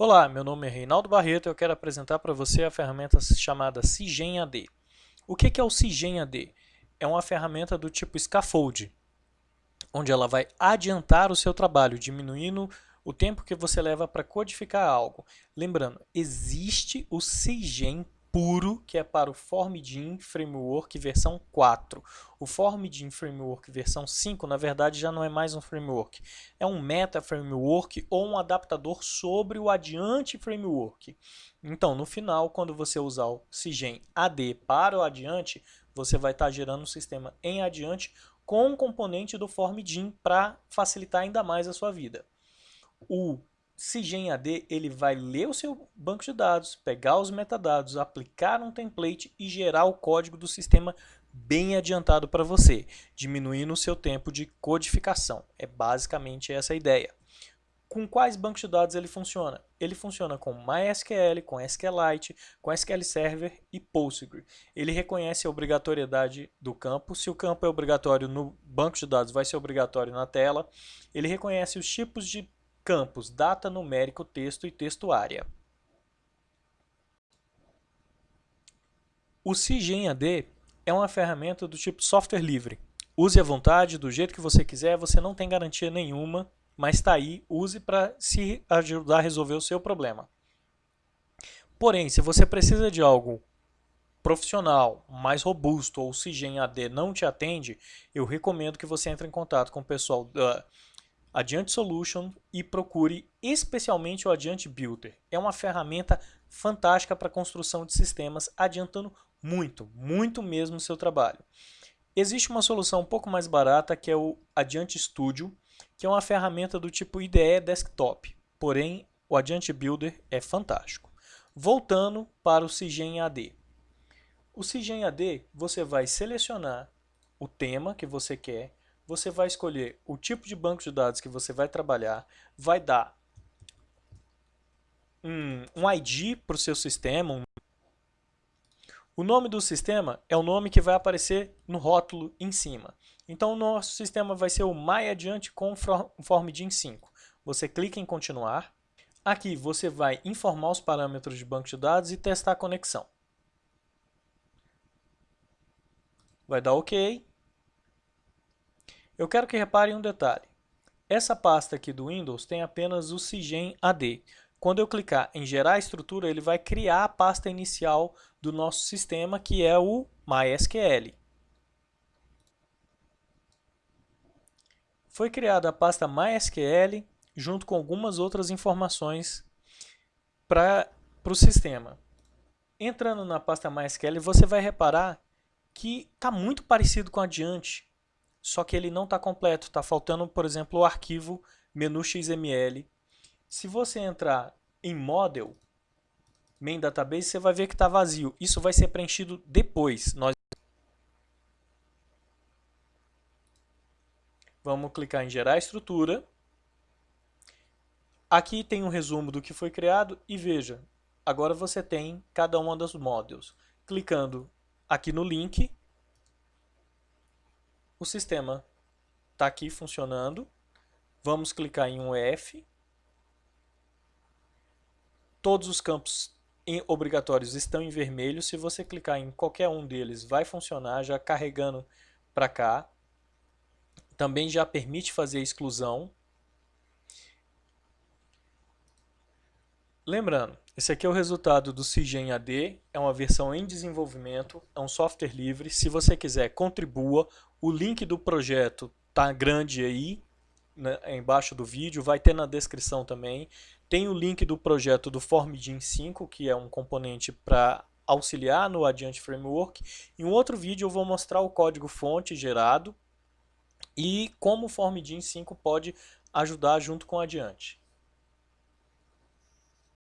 Olá, meu nome é Reinaldo Barreto e eu quero apresentar para você a ferramenta chamada Cigen AD. O que é o Cigen AD? É uma ferramenta do tipo Scaffold, onde ela vai adiantar o seu trabalho, diminuindo o tempo que você leva para codificar algo. Lembrando, existe o Cigen puro, que é para o Formidin Framework versão 4. O Formidin Framework versão 5, na verdade, já não é mais um framework. É um meta framework ou um adaptador sobre o Adiante Framework. Então, no final, quando você usar o Cigen AD para o Adiante, você vai estar gerando um sistema em Adiante com um componente do Formidin para facilitar ainda mais a sua vida. O Cigen AD ele vai ler o seu banco de dados, pegar os metadados, aplicar um template e gerar o código do sistema bem adiantado para você, diminuindo o seu tempo de codificação. É basicamente essa a ideia. Com quais bancos de dados ele funciona? Ele funciona com MySQL, com SQLite, com SQL Server e Postgre. Ele reconhece a obrigatoriedade do campo. Se o campo é obrigatório no banco de dados, vai ser obrigatório na tela. Ele reconhece os tipos de campos data, numérico, texto e textuária. O CIGEM-AD é uma ferramenta do tipo software livre. Use à vontade, do jeito que você quiser, você não tem garantia nenhuma, mas está aí, use para se ajudar a resolver o seu problema. Porém, se você precisa de algo profissional, mais robusto ou o CIGEM AD não te atende, eu recomendo que você entre em contato com o pessoal da Adiante Solution e procure especialmente o Adiante Builder. É uma ferramenta fantástica para construção de sistemas, adiantando muito, muito mesmo o seu trabalho. Existe uma solução um pouco mais barata que é o Adiante Studio, que é uma ferramenta do tipo IDE Desktop, porém o Adiante Builder é fantástico. Voltando para o Cigen AD. O Cigen AD você vai selecionar o tema que você quer, você vai escolher o tipo de banco de dados que você vai trabalhar, vai dar um, um ID para o seu sistema. Um... O nome do sistema é o nome que vai aparecer no rótulo em cima. Então, o nosso sistema vai ser o MyAdiante com Formidin 5. Você clica em continuar. Aqui você vai informar os parâmetros de banco de dados e testar a conexão. Vai dar OK. Eu quero que reparem um detalhe. Essa pasta aqui do Windows tem apenas o Cigen AD. Quando eu clicar em gerar estrutura, ele vai criar a pasta inicial do nosso sistema, que é o MySQL. Foi criada a pasta MySQL junto com algumas outras informações para o sistema. Entrando na pasta MySQL, você vai reparar que está muito parecido com a Adiante só que ele não está completo. Está faltando, por exemplo, o arquivo menu XML. Se você entrar em Model, Main Database, você vai ver que está vazio. Isso vai ser preenchido depois. Nós Vamos clicar em Gerar Estrutura. Aqui tem um resumo do que foi criado e veja, agora você tem cada uma dos modules. Clicando aqui no link, o sistema está aqui funcionando. Vamos clicar em um F. Todos os campos obrigatórios estão em vermelho. Se você clicar em qualquer um deles, vai funcionar já carregando para cá. Também já permite fazer exclusão. Lembrando, esse aqui é o resultado do Cigen AD, é uma versão em desenvolvimento, é um software livre. Se você quiser, contribua. O link do projeto está grande aí, né, embaixo do vídeo, vai ter na descrição também. Tem o link do projeto do Formidin 5, que é um componente para auxiliar no Adiante Framework. Em um outro vídeo eu vou mostrar o código fonte gerado e como o Formidin 5 pode ajudar junto com o Adiante.